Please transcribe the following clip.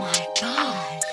my god.